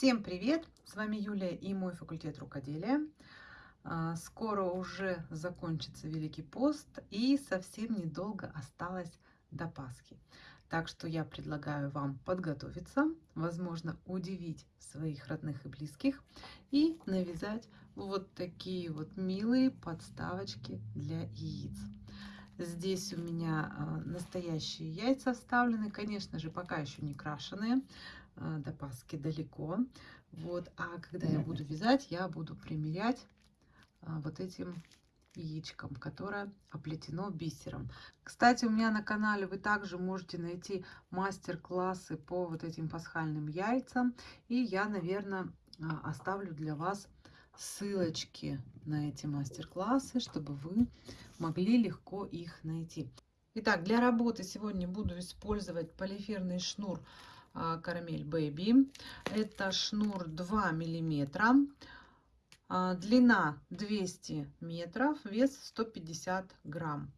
Всем привет! С вами Юлия и мой факультет рукоделия. А, скоро уже закончится Великий пост и совсем недолго осталось до Пасхи. Так что я предлагаю вам подготовиться, возможно, удивить своих родных и близких и навязать вот такие вот милые подставочки для яиц. Здесь у меня а, настоящие яйца вставлены, конечно же, пока еще не крашеные, до Пасхи далеко. Вот, а когда я буду вязать, я буду примерять а, вот этим яичком, которое оплетено бисером. Кстати, у меня на канале вы также можете найти мастер-классы по вот этим пасхальным яйцам. И я, наверное, оставлю для вас ссылочки на эти мастер-классы, чтобы вы могли легко их найти. Итак, для работы сегодня буду использовать полиферный шнур а, Карамель Baby. Это шнур 2 миллиметра, а, длина 200 метров, вес 150 грамм.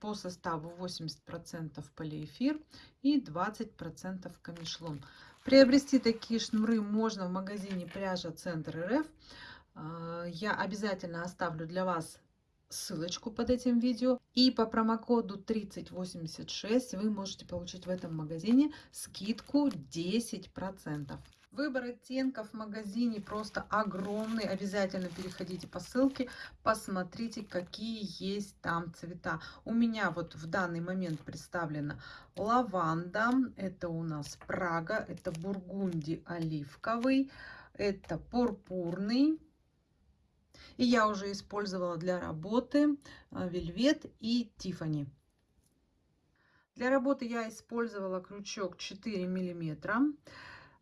По составу 80% полиэфир и 20% камешлон. Приобрести такие шнуры можно в магазине пряжа Центр РФ. А, я обязательно оставлю для вас ссылочку под этим видео. И по промокоду 3086 вы можете получить в этом магазине скидку 10%. Выбор оттенков в магазине просто огромный. Обязательно переходите по ссылке, посмотрите, какие есть там цвета. У меня вот в данный момент представлена лаванда, это у нас Прага, это бургунди оливковый, это пурпурный, и я уже использовала для работы а, вельвет и тифани. Для работы я использовала крючок 4 миллиметра.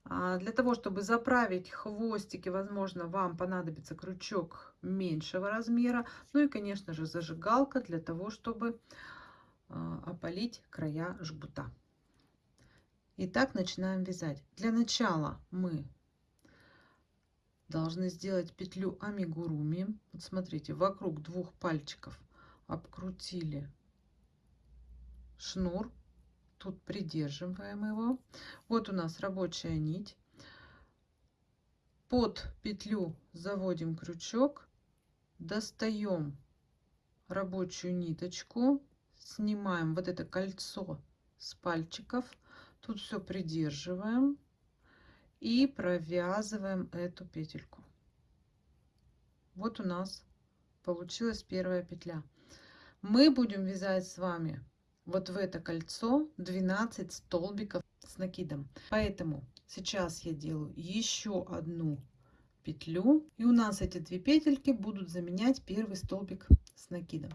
А, для того, чтобы заправить хвостики, возможно, вам понадобится крючок меньшего размера. Ну и, конечно же, зажигалка для того, чтобы а, опалить края жгута. Итак, начинаем вязать. Для начала мы должны сделать петлю амигуруми. Вот смотрите, вокруг двух пальчиков обкрутили шнур. Тут придерживаем его. Вот у нас рабочая нить. Под петлю заводим крючок, достаем рабочую ниточку, снимаем вот это кольцо с пальчиков. Тут все придерживаем и провязываем эту петельку. Вот у нас получилась первая петля. Мы будем вязать с вами вот в это кольцо 12 столбиков с накидом. Поэтому сейчас я делаю еще одну петлю. И у нас эти две петельки будут заменять первый столбик с накидом.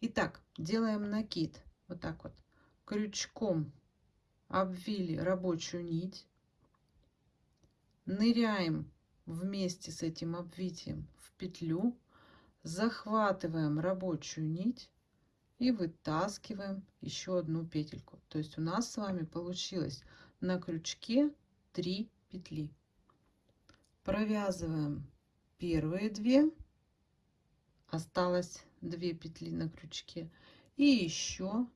Итак, делаем накид. Вот так вот. Крючком обвили рабочую нить ныряем вместе с этим обвитием в петлю, захватываем рабочую нить и вытаскиваем еще одну петельку. То есть у нас с вами получилось на крючке 3 петли. Провязываем первые две, осталось 2 петли на крючке и еще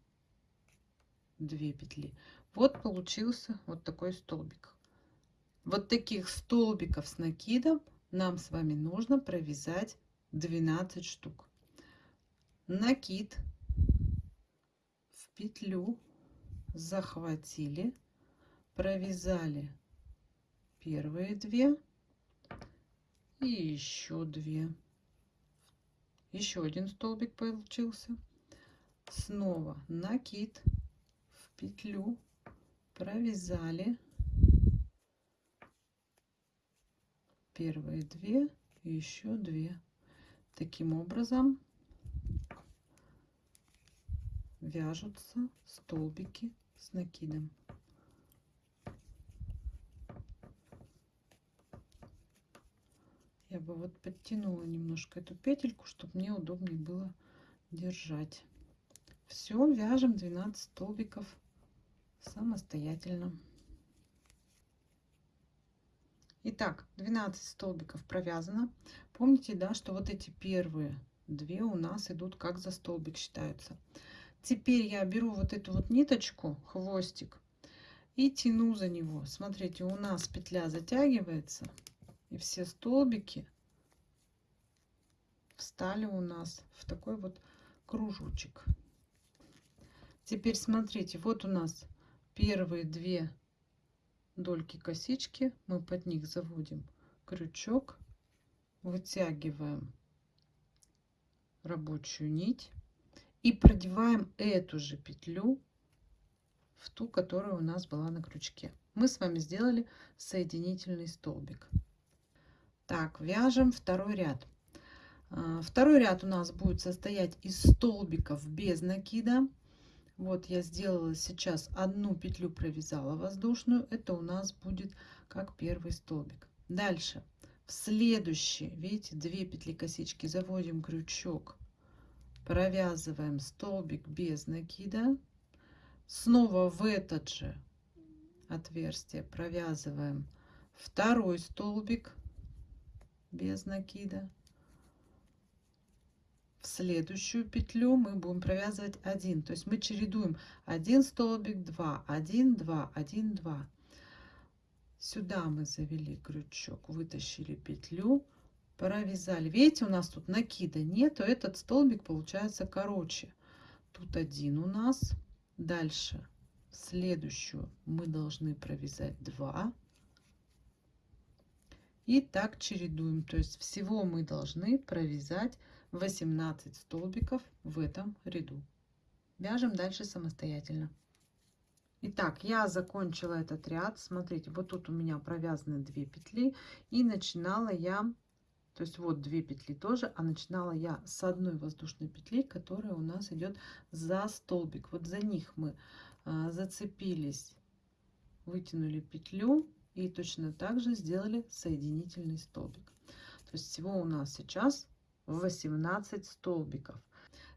2 петли. Вот получился вот такой столбик. Вот таких столбиков с накидом нам с вами нужно провязать 12 штук. Накид в петлю захватили, провязали первые две и еще две. Еще один столбик получился. Снова накид в петлю провязали первые две еще две. Таким образом вяжутся столбики с накидом. Я бы вот подтянула немножко эту петельку чтобы мне удобнее было держать. Все вяжем 12 столбиков самостоятельно Итак, 12 столбиков провязано. Помните, да, что вот эти первые две у нас идут как за столбик считаются. Теперь я беру вот эту вот ниточку, хвостик, и тяну за него. Смотрите, у нас петля затягивается, и все столбики встали у нас в такой вот кружочек. Теперь смотрите, вот у нас первые две дольки косички, мы под них заводим крючок, вытягиваем рабочую нить и продеваем эту же петлю в ту, которая у нас была на крючке. Мы с вами сделали соединительный столбик. Так, вяжем второй ряд. А, второй ряд у нас будет состоять из столбиков без накида. Вот я сделала сейчас одну петлю провязала воздушную. Это у нас будет как первый столбик. Дальше в следующий, видите, две петли косички заводим крючок, провязываем столбик без накида Снова в этот же отверстие провязываем второй столбик без накида. В следующую петлю мы будем провязывать один. То есть мы чередуем один столбик, два, один, два, один, два. Сюда мы завели крючок, вытащили петлю, провязали. Видите, у нас тут накида нет, то этот столбик получается короче. Тут один у нас Дальше следующую мы должны провязать 2. И так чередуем. То есть всего мы должны провязать 18 столбиков в этом ряду. Вяжем дальше самостоятельно. Итак, я закончила этот ряд. Смотрите, вот тут у меня провязаны 2 петли. И начинала я то есть вот две петли тоже, а начинала я с одной воздушной петли, которая у нас идет за столбик. Вот за них мы а, зацепились, вытянули петлю и точно так же сделали соединительный столбик. То есть всего у нас сейчас 18 столбиков.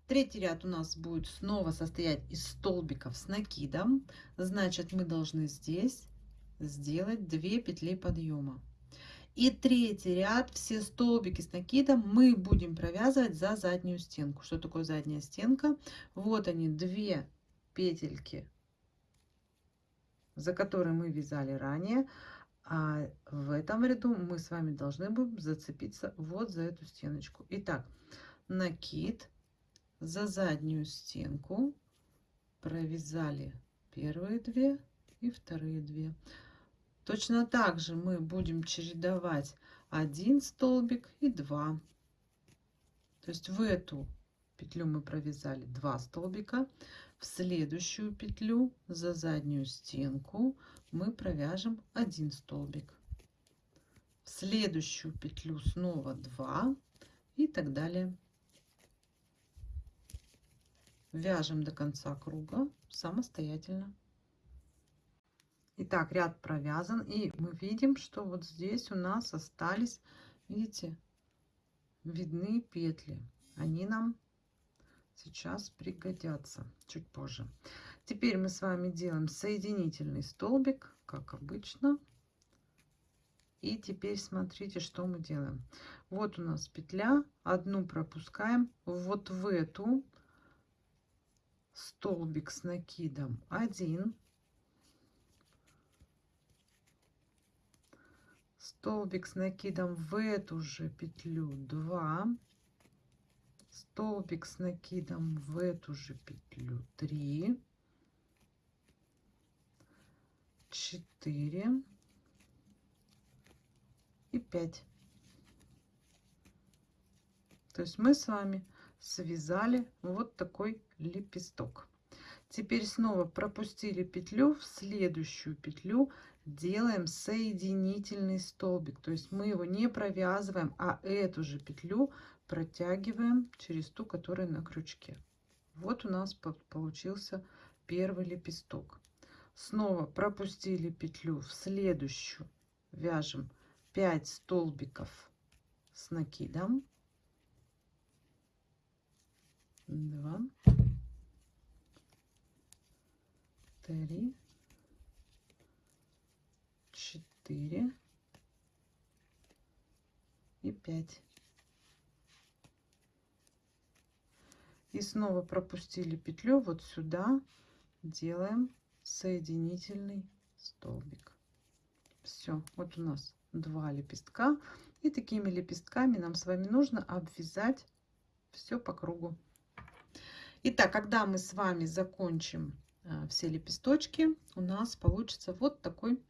Третий ряд у нас будет снова состоять из столбиков с накидом. Значит, мы должны здесь сделать 2 петли подъема. И третий ряд, все столбики с накидом мы будем провязывать за заднюю стенку. Что такое задняя стенка? Вот они, две петельки, за которые мы вязали ранее. А в этом ряду мы с вами должны будем зацепиться вот за эту стеночку. Итак, накид за заднюю стенку провязали первые две и вторые две. Точно так же мы будем чередовать один столбик и два. То есть в эту петлю мы провязали два столбика, в следующую петлю за заднюю стенку мы провяжем один столбик, в следующую петлю снова два и так далее. Вяжем до конца круга самостоятельно. Итак, ряд провязан. И мы видим, что вот здесь у нас остались, видите, видны петли. Они нам сейчас пригодятся чуть позже. Теперь мы с вами делаем соединительный столбик, как обычно. И теперь смотрите, что мы делаем. Вот у нас петля, одну пропускаем. Вот в эту столбик с накидом 1 столбик с накидом в эту же петлю 2 столбик с накидом в эту же петлю 3 4 и 5 то есть мы с вами связали вот такой лепесток теперь снова пропустили петлю в следующую петлю делаем соединительный столбик. То есть мы его не провязываем, а эту же петлю протягиваем через ту, которая на крючке. Вот у нас получился первый лепесток. Снова пропустили петлю в следующую. Вяжем 5 столбиков с накидом. 2, 3, 4 и 5. И снова пропустили петлю вот сюда, делаем соединительный столбик. Все, вот у нас два лепестка. И такими лепестками нам с вами нужно обвязать все по кругу. Итак, когда мы с вами закончим э, все лепесточки, у нас получится вот такой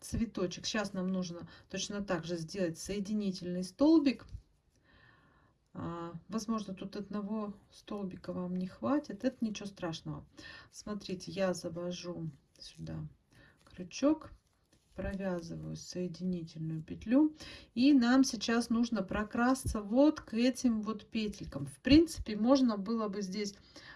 цветочек. Сейчас нам нужно точно так же сделать соединительный столбик. А, возможно, тут одного столбика вам не хватит. Это ничего страшного. Смотрите, я завожу сюда крючок провязываю соединительную петлю и нам сейчас нужно прокрасться вот к этим вот петелькам в принципе можно было бы здесь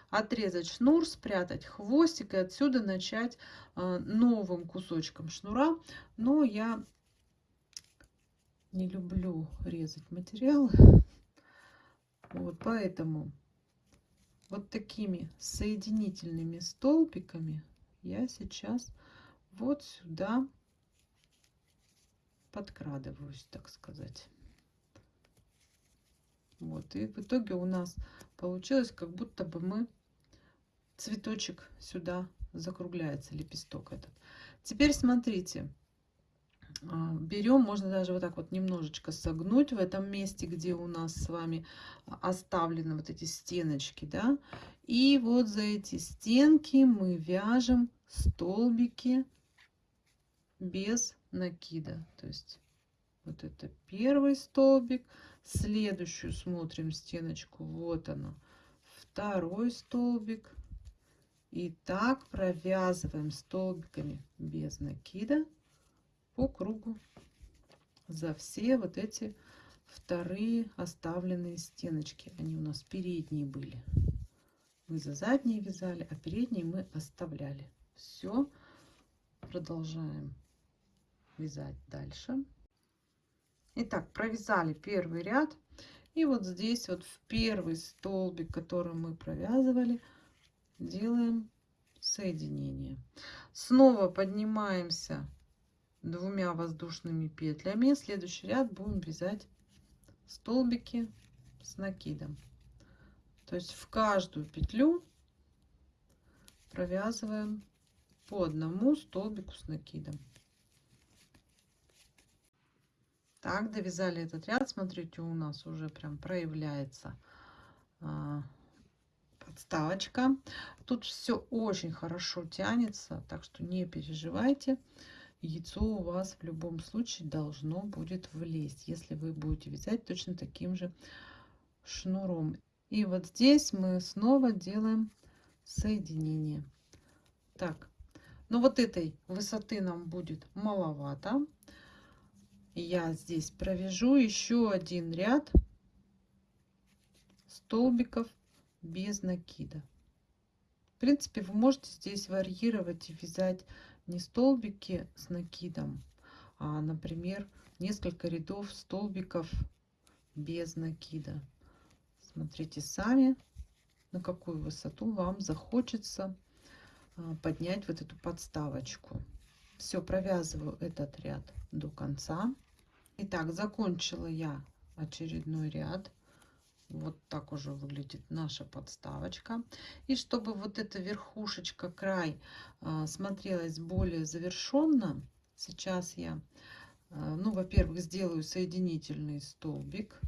отрезать шнур спрятать хвостик и отсюда начать э, новым кусочком шнура но я не люблю резать материалы вот поэтому вот такими соединительными столбиками я сейчас вот сюда подкрадываюсь, так сказать. Вот, и в итоге у нас получилось, как будто бы мы цветочек сюда закругляется, лепесток этот. Теперь смотрите, берем, можно даже вот так вот немножечко согнуть в этом месте, где у нас с вами оставлены вот эти стеночки, да, и вот за эти стенки мы вяжем столбики без накида. То есть вот это первый столбик. Следующую смотрим стеночку. Вот она. Второй столбик. И так провязываем столбиками без накида по кругу за все вот эти вторые оставленные стеночки. Они у нас передние были. Мы за задние вязали, а передние мы оставляли. Все. Продолжаем вязать дальше. Итак, провязали первый ряд. И вот здесь вот в первый столбик, который мы провязывали, делаем соединение. Снова поднимаемся двумя воздушными петлями. Следующий ряд будем вязать столбики с накидом. То есть в каждую петлю провязываем по одному столбику с накидом. Так, довязали этот ряд. Смотрите, у нас уже прям проявляется а, подставочка. Тут все очень хорошо тянется, так что не переживайте. Яйцо у вас в любом случае должно будет влезть, если вы будете вязать точно таким же шнуром. И вот здесь мы снова делаем соединение. Так, но вот этой высоты нам будет маловато я здесь провяжу еще один ряд столбиков без накида. В принципе, вы можете здесь варьировать и вязать не столбики с накидом, а, например, несколько рядов столбиков без накида. Смотрите сами, на какую высоту вам захочется а, поднять вот эту подставочку. Все, провязываю этот ряд до конца. Итак, закончила я очередной ряд. Вот так уже выглядит наша подставочка. И чтобы вот эта верхушечка, край а, смотрелась более завершенно, сейчас я, а, ну, во-первых, сделаю соединительный столбик.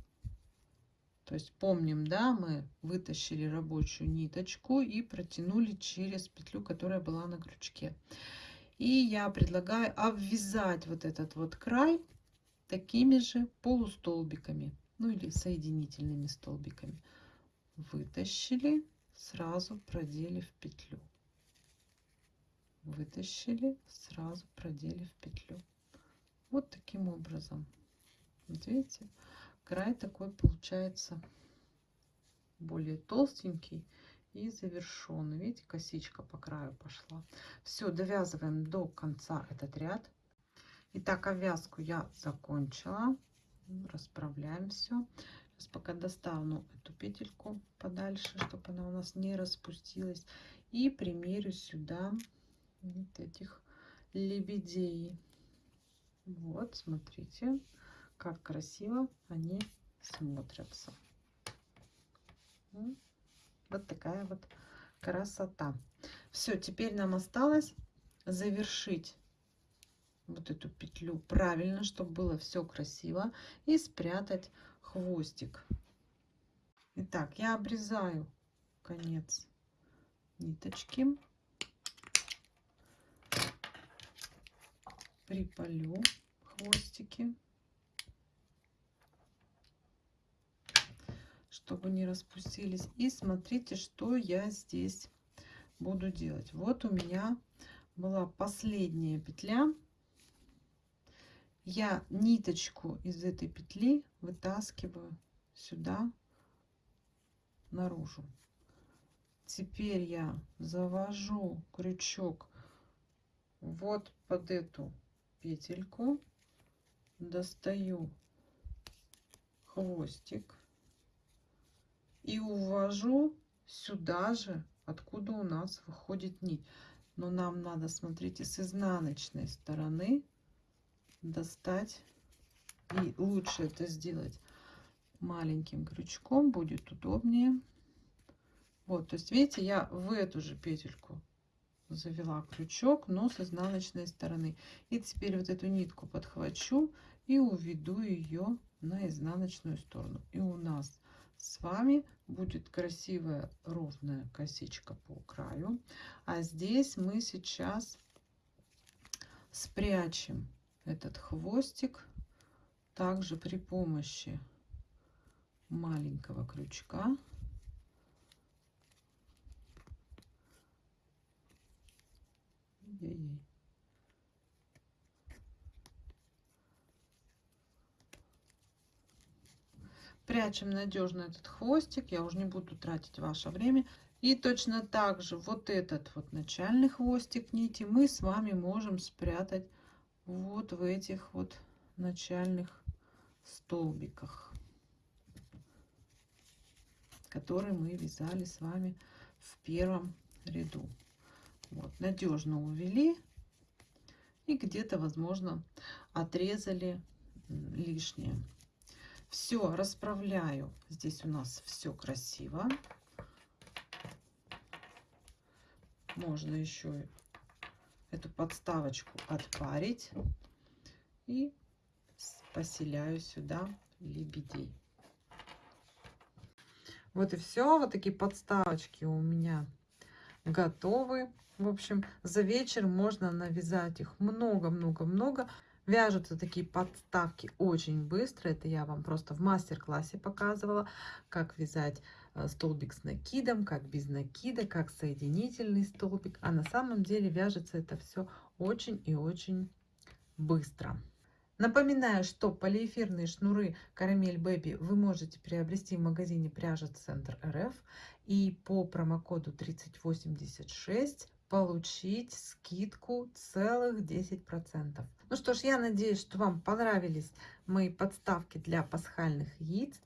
То есть помним, да, мы вытащили рабочую ниточку и протянули через петлю, которая была на крючке. И я предлагаю обвязать вот этот вот край такими же полустолбиками, ну или соединительными столбиками. Вытащили, сразу продели в петлю. Вытащили, сразу продели в петлю. Вот таким образом. Вот видите, край такой получается более толстенький и завершенный. Видите, косичка по краю пошла. Все, довязываем до конца этот ряд. Итак, обвязку я закончила. Расправляем все. Сейчас пока достану эту петельку подальше, чтобы она у нас не распустилась. И примерю сюда вот этих лебедей. Вот, смотрите, как красиво они смотрятся. Вот такая вот красота. Все, теперь нам осталось завершить вот эту петлю правильно, чтобы было все красиво, и спрятать хвостик. Итак, я обрезаю конец ниточки, припалю хвостики, чтобы не распустились. И смотрите, что я здесь буду делать. Вот у меня была последняя петля. Я ниточку из этой петли вытаскиваю сюда наружу. Теперь я завожу крючок вот под эту петельку, достаю хвостик и увожу сюда же, откуда у нас выходит нить. Но нам надо, смотрите, с изнаночной стороны достать. И лучше это сделать маленьким крючком, будет удобнее. Вот, то есть, видите, я в эту же петельку завела крючок, но с изнаночной стороны. И теперь вот эту нитку подхвачу и уведу ее на изнаночную сторону. И у нас с вами будет красивая ровная косичка по краю. А здесь мы сейчас спрячем этот хвостик также при помощи маленького крючка Прячем надежно этот хвостик. Я уже не буду тратить ваше время. И точно так же вот этот вот начальный хвостик нити мы с вами можем спрятать вот в этих вот начальных столбиках, которые мы вязали с вами в первом ряду. Вот, надежно увели и где-то, возможно, отрезали лишнее. Все, расправляю. Здесь у нас все красиво. Можно еще эту подставочку отпарить и поселяю сюда лебедей. Вот и все. Вот такие подставочки у меня готовы. В общем, за вечер можно навязать их много-много-много. Вяжутся такие подставки очень быстро. Это я вам просто в мастер-классе показывала, как вязать столбик с накидом, как без накида, как соединительный столбик. А на самом деле вяжется это все очень и очень быстро. Напоминаю, что полиэфирные шнуры Карамель Бэби вы можете приобрести в магазине Пряжа Центр РФ. И по промокоду 3086 получить скидку целых 10%. Ну что ж, я надеюсь, что вам понравились мои подставки для пасхальных яиц.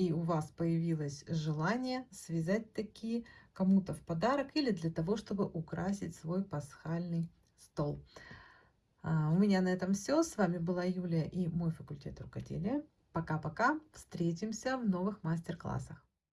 И у вас появилось желание связать такие кому-то в подарок или для того, чтобы украсить свой пасхальный стол. А, у меня на этом все. С вами была Юлия и мой факультет рукоделия. Пока-пока. Встретимся в новых мастер-классах.